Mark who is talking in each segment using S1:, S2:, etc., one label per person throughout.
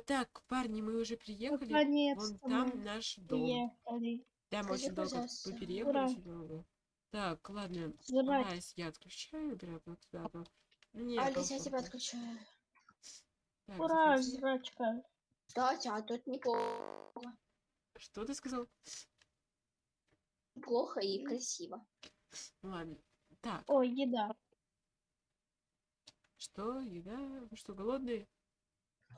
S1: А, так, парни, мы уже приехали.
S2: Наконец-то
S1: Вон там наш дом.
S2: приехали.
S1: Да, мы
S3: Скажи,
S1: очень долго мы переехали,
S2: Ура.
S1: очень долго. Так, ладно.
S2: Жрать.
S1: Айс я отключаю, обратно туда. то- Не,
S3: Алис, я тебя отключаю.
S1: Так,
S2: Ура,
S1: заходи.
S2: жрачка.
S3: Кстати, а тут неплохо.
S1: Что ты сказал?
S3: Плохо и красиво.
S1: Ну ладно. Так,
S2: Ой, еда.
S1: что, еда? Вы что, голодные?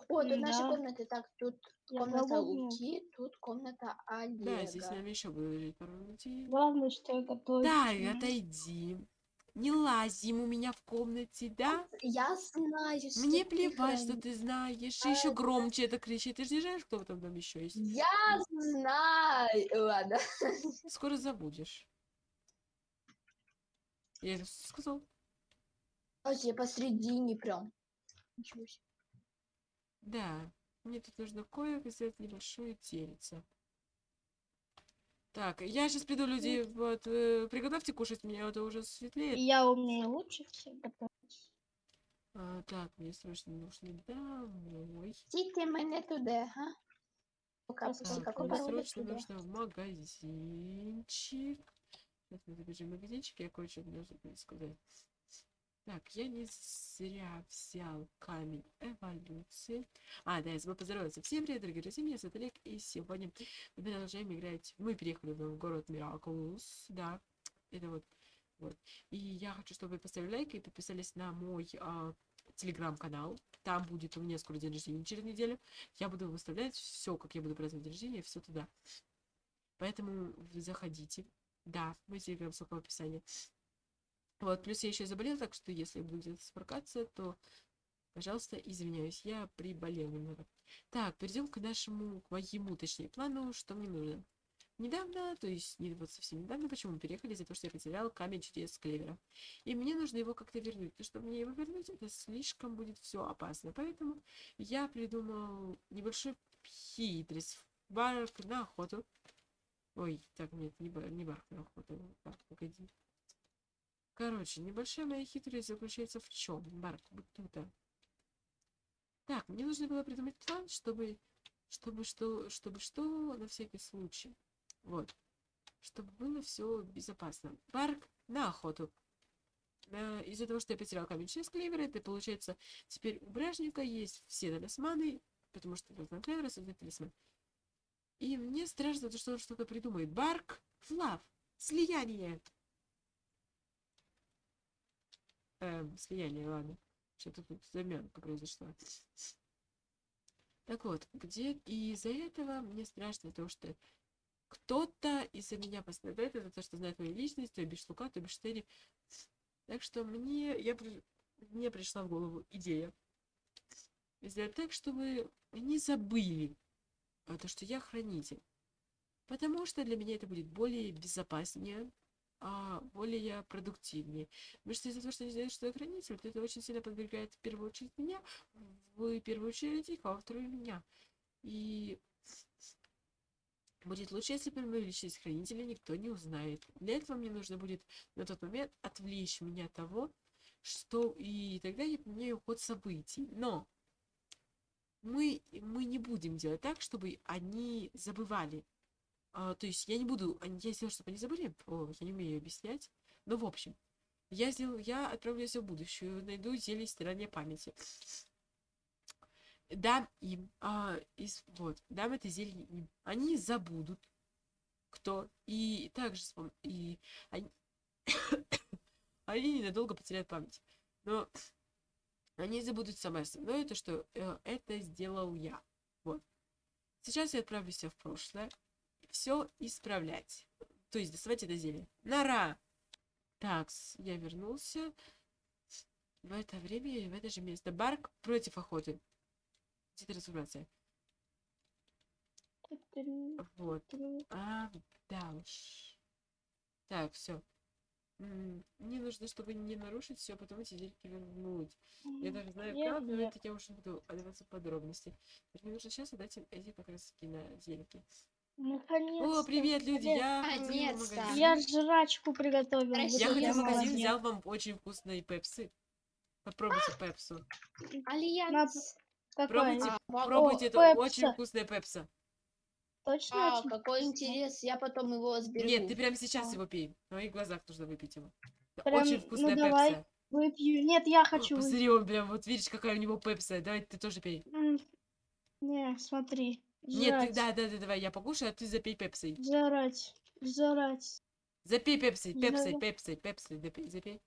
S3: О, тут наши комнаты. Так, тут
S2: Я
S3: комната
S2: голодная.
S3: Луки, тут комната Олега.
S1: Да, здесь с нами еще будут жить пару людей.
S2: Главное, что я готовлю.
S1: Да, и отойди. Не лазим у меня в комнате, да?
S3: Я знаю, что
S1: Мне плевать, что ты знаешь. И еще громче это кричит. Ты же не знаешь, кто в этом доме еще есть.
S3: Я знаю. Ладно.
S1: Скоро забудешь. Я это сказал.
S3: Кстати, я посредине прям. Ничего себе.
S1: Да. Мне тут нужно кое сделать небольшое тельце. Так, я сейчас приду, люди, вот, э, приготовьте кушать, мне это уже светлеет.
S2: Я умею лучше всех готовить.
S1: А, так, мне срочно нужно домой.
S3: Тільки мене туди, га? Пока,
S2: Так, мне
S1: срочно
S3: туда.
S1: нужно в магазинчик. Сейчас мы забежим в магазинчик, я кое-что должен сказать. Так, я не зря взял камень эволюции. А, да, я забыл поздороваться. Всем привет, дорогие друзья, меня зовут Олег, и сегодня мы продолжаем играть. Мы переехали в город Мираклус, да, это вот, вот. И я хочу, чтобы вы поставили лайк и подписались на мой а, телеграм-канал. Там будет у меня скоро день рождения через неделю. Я буду выставлять все, как я буду праздновать день рождения, все туда. Поэтому заходите. Да, мой телеграм ссылка в описании. Вот, плюс я еще заболел, так что если буду где-то сморкаться, то, пожалуйста, извиняюсь, я приболел немного. Так, перейдем к нашему, к моему, точнее, плану, что мне нужно. Недавно, то есть не вот совсем недавно, почему мы переехали, из-за того, что я потерял камень чудес клевера. И мне нужно его как-то вернуть. Но чтобы мне его вернуть, это слишком будет все опасно. Поэтому я придумал небольшой хитрость. Барк на охоту. Ой, так, нет, не, бар, не барк на охоту. Так, погоди. Короче, небольшая моя хитрость заключается в чем? Барк, вот тут. Так, мне нужно было придумать план, чтобы, чтобы что, чтобы что, на всякий случай. Вот. Чтобы было все безопасно. Барк на охоту. Э, Из-за того, что я потерял камень через клевера, это получается, теперь у бражника есть все талисманы, потому что должна клевера создать талисман. И мне страшно, то, что он что-то придумает. Барк, флав, слияние. Эм, слияние, ладно. Что-то тут замянка произошла. Так вот, где и из-за этого мне страшно то, что кто-то из-за меня пострадает, это то, что знает мою личность, то бишь Лука, то бишь Терри. Так что мне, я, мне пришла в голову идея сделать так, чтобы они забыли а, то, что я хранитель. Потому что для меня это будет более безопаснее, а, более продуктивнее. Потому что из-за того, что они знают, что я хранитель, то это очень сильно подвергает в первую очередь меня, в первую очередь их, а во вторую меня. И будет лучше, если мою личность хранителя никто не узнает. Для этого мне нужно будет на тот момент отвлечь меня от того, что и тогда я поменяю ход событий. Но мы, мы не будем делать так, чтобы они забывали. А, то есть я не буду, я сделаю, чтобы они забыли. О, я не умею объяснять. Но в общем, я сделаю, я отправлюсь в будущее, найду зелье стирания памяти. Дам им, а, из, вот, дам это зелье им. Они забудут, кто, и также вспом... и они, они ненадолго потеряют память. Но они забудут самое основное, то, что э, это сделал я. Вот. Сейчас я отправлюсь в прошлое. Все исправлять. То есть доставать это зелье. Нора! Так, я вернулся. В это время и в это же место. Барк против охоты. Где трансформация? Вот. А, да уж. Так, все. Мне нужно, чтобы не нарушить все, потом эти зельки вернуть. Я даже знаю
S2: Я
S1: как, но
S2: нет.
S1: это я уже буду отдаваться подробности. Мне нужно сейчас отдать им эти как раз на зельки.
S2: Наконец.
S1: О, привет, люди! Я
S3: Наконец-то.
S2: Я жрачку приготовил.
S3: Я
S1: ходила в магазин, взял вам очень вкусные пепсы. Попробуйте пепсу.
S3: Альянс.
S1: Пробуйте,
S3: А,
S1: пробуйте,
S2: О,
S1: это очень вкусная пепса.
S2: Точно
S3: а,
S2: очень
S3: какой интерес, я потом его сберегу.
S1: Нет, ты прямо сейчас
S2: А.
S1: его пей. В моих глазах нужно выпить его.
S2: Прям,
S1: очень
S2: ну,
S1: вкусная
S2: давай.
S1: пепса.
S2: Выпью. Нет, я хочу. выпить.
S1: Посмотри, он прям, вот видишь, какая у него пепса. Давай ты тоже пей.
S2: Не, смотри.
S1: Нет, ты, да, да, да, давай, я покушаю, а ты запей пепсой.
S2: Жрать. Жрать.
S1: Запей пепсой,
S2: Да.
S1: пепсой, пепсой, запей, запей.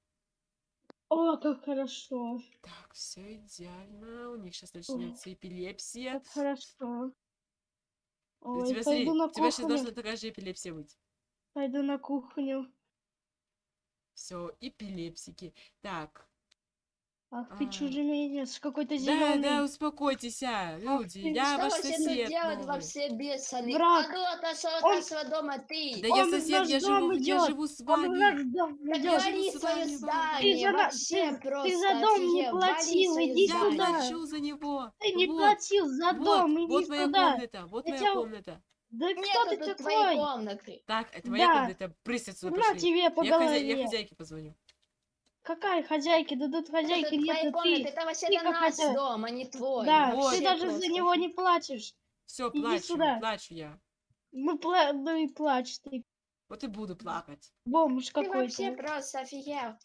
S2: О, как хорошо.
S1: Так, все идеально. У них сейчас начнется эпилепсия.
S2: Как хорошо.
S1: У
S2: Ой,
S1: тебя, смотри,
S2: на
S1: у тебя сейчас должна такая же эпилепсия быть.
S2: Пойду на кухню.
S1: Все, эпилепсики. Так,
S2: Ах ты
S1: А.
S2: чужеманец, какой-то
S1: да,
S2: зеленый.
S1: да, успокойтесь, а, люди,
S2: ты
S1: я
S3: Что
S1: ваш сосед
S3: делать
S1: новый.
S3: вообще бешеный?
S2: Враг.
S3: А ну отошел от
S2: Он-
S3: нашего дома, ты!
S1: Да я
S2: Он в
S1: сосед, я живу, я живу с
S2: Он
S1: вами.
S2: наш дом идет.
S1: с
S3: свое
S1: вами,
S2: Ты
S3: здание,
S2: за, на-
S3: вообще
S2: ты,
S3: просто
S2: ты за дом не
S3: офигел. Вали
S2: платил, иди
S1: Я
S3: здание.
S2: сюда.
S1: плачу за него.
S2: Ты не
S1: вот,
S2: платил за
S1: вот,
S2: дом, иди
S1: вот моя
S2: сюда.
S1: комната, вот
S2: Я
S1: моя комната.
S2: Да кто
S3: Нету
S2: ты
S3: твоей
S2: такой?
S3: комнаты.
S1: Так, это моя
S2: Да.
S1: комната, прысь отсюда,
S2: На
S1: пошли.
S2: тебе по
S1: Я, хозя- я
S2: голове.
S1: хозяйке позвоню.
S2: Какая хозяйки? Да тут хозяйки
S3: Это
S2: нет,
S3: твоя комната,
S2: ты.
S3: это вообще
S2: ты
S3: это
S2: как
S3: наш
S2: хозяин.
S3: дом, а не твой.
S2: Да,
S1: Вот.
S2: ты даже за
S3: просто.
S2: него не платишь.
S1: Все,
S2: Иди
S1: плачу,
S2: сюда.
S1: плачу я.
S2: Ну, пла... ну и плачь ты.
S1: Вот и буду плакать.
S2: Бомж
S3: Ты вообще
S2: какой-то.
S3: просто офигел.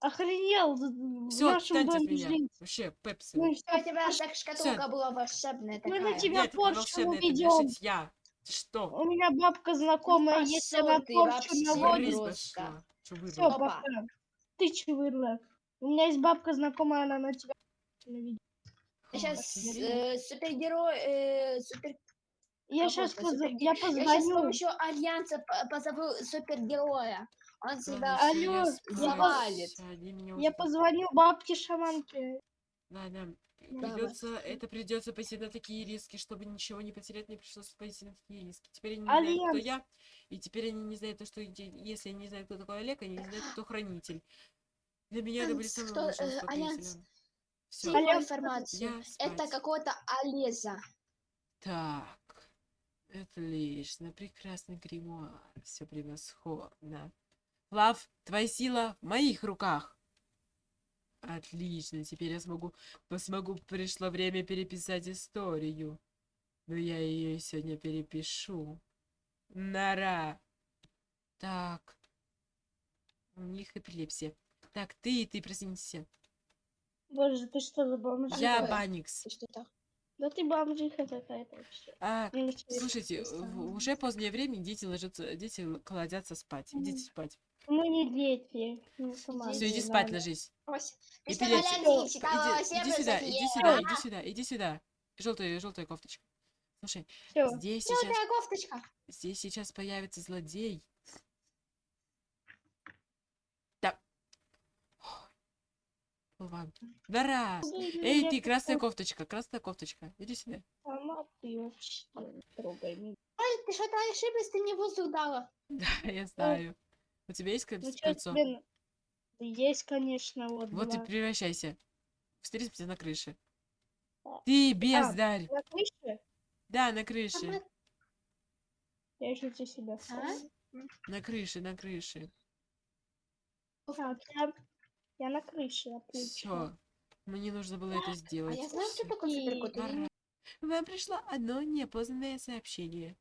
S2: Охренел в
S1: Все,
S2: нашем
S1: отстаньте от
S2: доме жить.
S1: Вообще, пепси.
S2: Ну, и
S3: У тебя
S2: что?
S3: так шкатулка была волшебная
S2: Мы на
S3: такая.
S2: тебя
S1: Нет,
S2: порчу
S1: вешать я. Ты что?
S2: У меня бабка знакомая,
S3: Ну,
S2: если
S3: пошёл
S2: она порчу наводит. Все, пока. Ты чувырла. У меня есть бабка знакомая, она на тебя наведет.
S3: Сейчас э, супергерой, э, супер...
S2: Я
S3: Работа,
S2: сейчас поз... я
S3: Я сейчас с
S2: позвоню.
S3: помощью альянса по- позову супергероя. Он тебя
S1: Ладно,
S2: Алло,
S1: я
S2: я
S3: завалит.
S1: Они меня
S2: Я позвоню бабке шаманке.
S1: Ладно,
S3: Давай.
S1: придется, это придется пойти на такие риски, чтобы ничего не потерять, мне пришлось пойти на такие риски. Теперь они не знают, кто
S2: Альянс.
S1: я, и теперь они не знают то, что если они не знают, кто такой Олег, они не знают, кто хранитель. Для меня это были
S3: Альянс,
S1: самым
S3: кто,
S1: лучшим
S3: э, Альянс?
S1: Все,
S2: Альянс,
S3: информацию. Это какой-то Олеза.
S1: Так, отлично, прекрасный гримуар, все превосходно. Лав, твоя сила в моих руках. Отлично, теперь я смогу, смогу, пришло время переписать историю. Но я ее сегодня перепишу. Нара. Так. У них эпилепсия. Так, ты, ты проснись.
S2: Боже, ты что за бомжиха?
S1: Я? Баникс.
S3: Ты что так?
S2: Да ты бомжиха какая-то вообще.
S1: А, Слушайте, уже позднее время, дети ложатся, дети кладятся спать. Идите спать.
S2: Мы не дети. Ну, сама
S1: Все, иди спать, ложись.
S3: Ось, Ты
S1: Иди, иди сюда, иди сюда, иди сюда, иди сюда. Желтая, желтая кофточка. Слушай,
S2: Всё.
S1: здесь сейчас,
S3: Желтая кофточка.
S1: здесь сейчас появится злодей. Да. Ладно. Дара! Эй, ты, красная кофточка, красная кофточка. Иди сюда.
S2: Сама ты вообще не трогай меня.
S3: Ой, ты что-то ошиблась, ты мне воздух дала.
S1: Да, я знаю. У тебя есть
S2: Ну
S1: кольцо?
S2: что тебе... на- Да Есть, конечно, вот
S1: Вот
S2: два.
S1: и превращайся. Встретимся на крыше.
S2: А,
S1: Ты бездарь.
S2: На крыше?
S1: Да, на крыше.
S3: мы-
S2: Я тебе себя
S3: А?
S1: На крыше, на крыше.
S2: Так, я... я на крыше, отлично.
S1: Все. Мне нужно было это
S3: А
S1: сделать.
S3: я знаю, кто
S1: Всё.
S3: такой суперкот.
S1: Вам пришло одно неопознанное сообщение.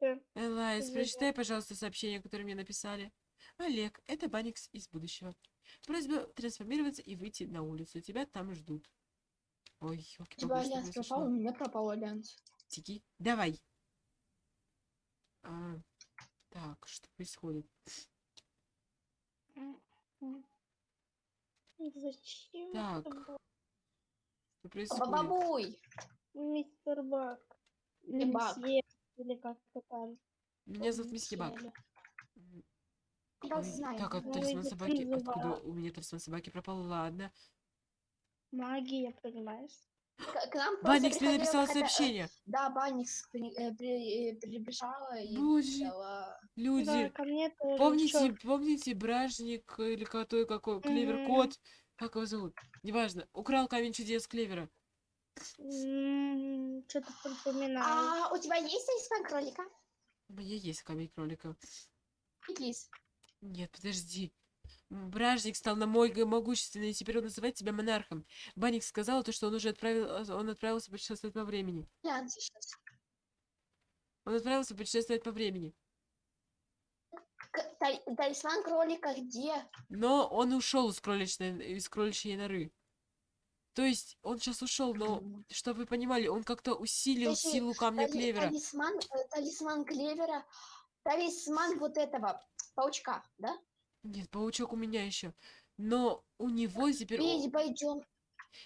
S2: Э,
S1: Элайс, прочитай, пожалуйста, сообщение, которое мне написали. Олег, это Баникс из будущего. Просьба трансформироваться и выйти на улицу. Тебя там ждут. Ой,
S3: У
S1: ёлки
S3: тебя альянс пропал, у меня пропал альянс.
S1: Тики, давай. А, так, что происходит?
S2: Зачем?
S1: Так. Что происходит?
S3: Бабабуй.
S2: Мистер Бак. Или
S3: Бак.
S2: Или как-то там.
S1: Меня зовут Мисси Бак.
S3: Съели.
S1: М,
S3: Да
S1: ой,
S3: знаю.
S1: Так, а талисман собаки? Откуда у меня талисман собаки пропал? Ладно.
S2: Магия, понимаешь?
S3: К, к нам
S1: Баникс мне написал
S3: какая-то, э,
S1: сообщение.
S3: Да, Баникс при- э, при- э, прибежала и
S1: Боже,
S2: Да,
S1: люди,
S2: ко мне
S1: помните, помните Бражник или какой, какой, Клевер
S2: Мгм.
S1: Кот? Как его зовут? Неважно. Украл камень чудес Клевера.
S2: Что-то припоминаю.
S3: А у тебя есть талисман кролика?
S1: У меня есть камень кролика.
S3: Плиз.
S1: Нет, подожди. Бражник стал на мой могущественный, и теперь он называет себя монархом. Банник сказал то, что он уже отправил, э, он отправился путешествовать по времени.
S3: Глянь сейчас.
S1: Он отправился путешествовать по времени.
S3: Талисман кролика где?
S1: Но он ушел из кроличной, из кроличьей норы. То есть он сейчас ушел, но, чтобы вы понимали, он как-то усилил
S3: Подожди,
S1: силу камня
S3: Тали-
S1: клевера.
S3: Талисман, э, талисман клевера. Талисман вот этого паучка, да?
S1: Нет, паучок у меня еще. Но у него теперь...
S3: Ведь пойдем.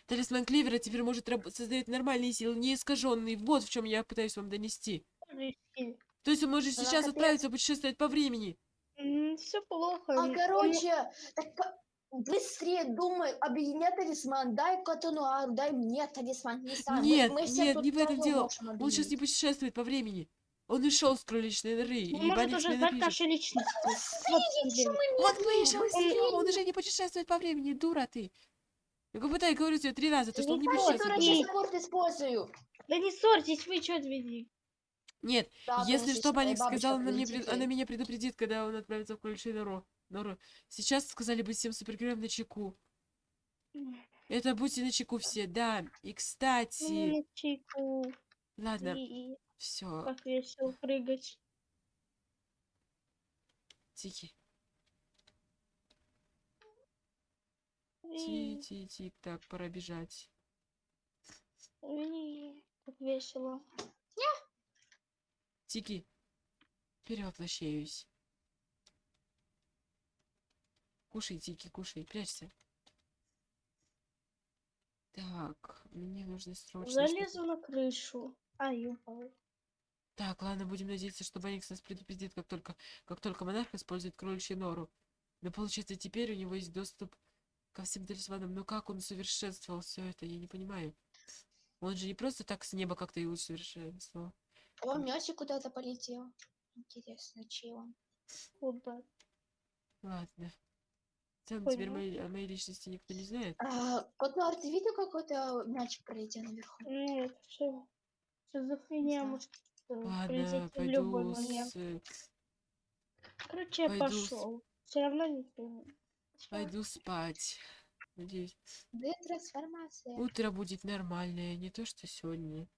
S1: Талисман клевера теперь может создать нормальные силы, не искаженные. Вот в чем я пытаюсь вам донести. То есть он может сейчас
S3: капец.
S1: отправиться путешествовать по времени.
S2: Все плохо.
S3: А короче, так по- быстрее думай, объединяй талисман, дай Катануару, дай мне талисман. Не мы-
S1: Нет,
S3: мы все
S1: нет, не в этом дело. Он сейчас не путешествует по времени. Он ушел с кроличной норы, и
S2: Он может уже знать наши личности. Вот
S3: мы
S1: вышел из он уже не путешествует по времени, дура ты. Я как будто я говорю тебе три раза, то, что он не путешествует. времени.
S3: спорт использую.
S2: Да не ссорьтесь, вы что отведи?
S1: Нет, если что,
S3: бабушка
S1: сказал, она, меня предупредит, когда он отправится в кроличью нору. Нору. Сейчас сказали быть всем супергероем на чеку. Это будьте на чеку все, да. И кстати,
S2: чайку.
S1: ладно,
S2: И
S1: все,
S2: как весело прыгать.
S1: тики,
S2: И-
S1: ти, ти, тик, так, пора бежать.
S2: Как весело.
S1: Тики, перевоплощаюсь. Кушай, Тики, кушай, прячься. Так, мне нужно срочно...
S2: Залезу на крышу. Ай, упал.
S1: Так, ладно, будем надеяться, что Баникс нас предупредит, как только, как только монарх использует кроличью нору. Но получается, теперь у него есть доступ ко всем талисманам. Но как он усовершенствовал все это, я не понимаю. Он же не просто так с неба как-то и усовершенствовал.
S3: О, Мёсик куда-то полетел. Интересно, чей он?
S2: Куда?
S1: Ладно. Целом,
S2: Понял.
S1: теперь моей, о моей личности никто не знает.
S3: А, Котнуар, ты видел какой-то мячик пролетел наверху?
S2: Нет, что? Шизофрения
S3: знаю.
S2: может э,
S1: Ладно,
S2: прилететь в любой
S1: пойду
S2: момент.
S1: с...
S2: Короче, я
S1: пойду с-
S2: пошел. Все равно не пойму.
S1: Пойду спать. Надеюсь,
S3: Детрансформация.
S1: утро будет нормальное, не то что сегодня.